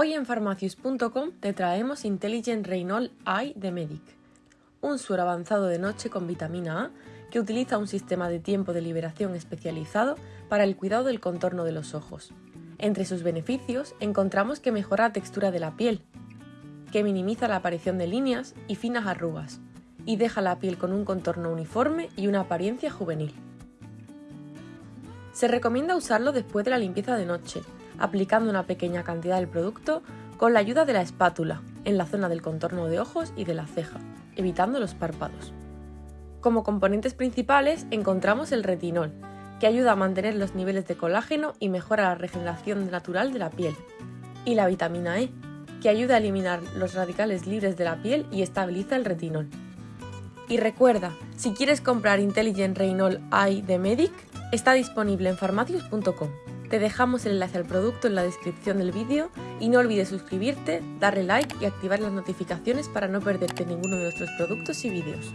Hoy en Pharmacius.com te traemos Intelligent Reynol Eye de Medic, un suero avanzado de noche con vitamina A que utiliza un sistema de tiempo de liberación especializado para el cuidado del contorno de los ojos. Entre sus beneficios encontramos que mejora la textura de la piel, que minimiza la aparición de líneas y finas arrugas, y deja la piel con un contorno uniforme y una apariencia juvenil. Se recomienda usarlo después de la limpieza de noche, aplicando una pequeña cantidad del producto con la ayuda de la espátula en la zona del contorno de ojos y de la ceja, evitando los párpados. Como componentes principales encontramos el retinol, que ayuda a mantener los niveles de colágeno y mejora la regeneración natural de la piel, y la vitamina E, que ayuda a eliminar los radicales libres de la piel y estabiliza el retinol. Y recuerda, si quieres comprar Intelligent Retinol Eye de Medic, está disponible en farmacius.com. Te dejamos el enlace al producto en la descripción del vídeo y no olvides suscribirte, darle like y activar las notificaciones para no perderte ninguno de nuestros productos y vídeos.